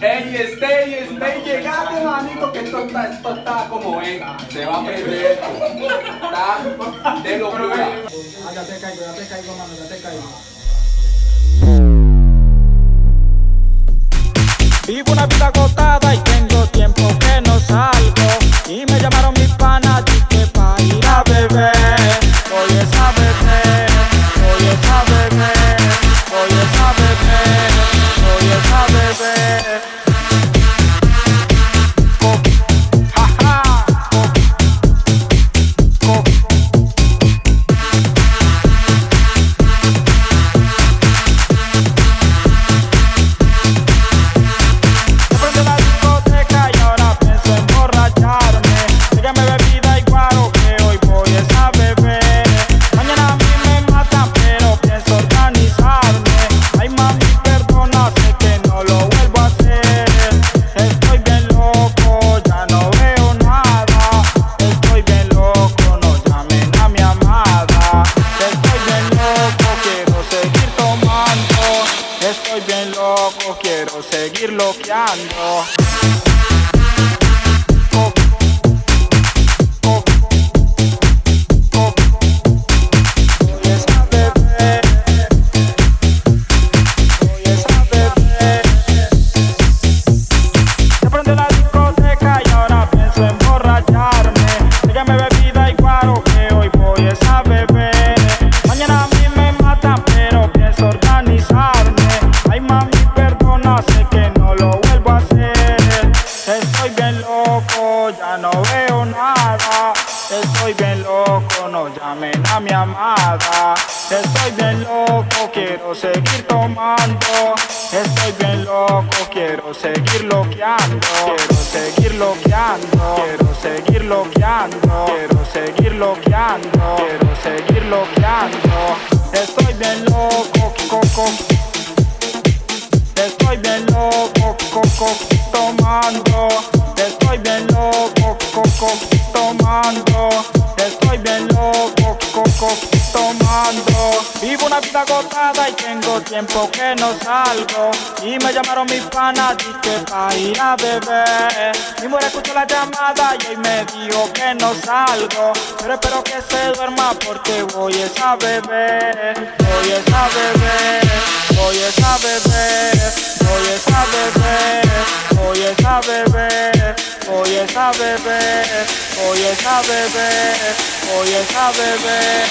Ey, stay, stay, llegate, manito, que esto está, esto está como es. Se va a perder. Está de locura. Ah, ya te caigo, ya te caigo, mano, ya te caigo. Vivo una vida agotada y tengo tiempo que no salgo. Quiero seguir loqueando. Estoy bien loco, ya no veo nada. Estoy bien loco, no llamen a mi amada. Estoy bien loco, quiero seguir tomando. Estoy bien loco, quiero seguir loqueando. Quiero seguir loqueando. Quiero seguir loqueando. Quiero seguir loqueando. Quiero seguir loqueando. Estoy bien loco, coco. Estoy bien loco, coco, tomando. Estoy bien loco, coco, tomando. Estoy bien loco, coco, tomando. Vivo una vida agotada y tengo tiempo que no salgo. Y me llamaron mis panas y que ir a beber. Mi mujer escuchó la llamada y hoy me dijo que no salgo. Pero espero que se duerma porque voy es a beber. Voy es a beber. Voy es a beber. Voy es a beber. Voy es a beber. Voy es a beber. Voy es a beber. Voy es a beber.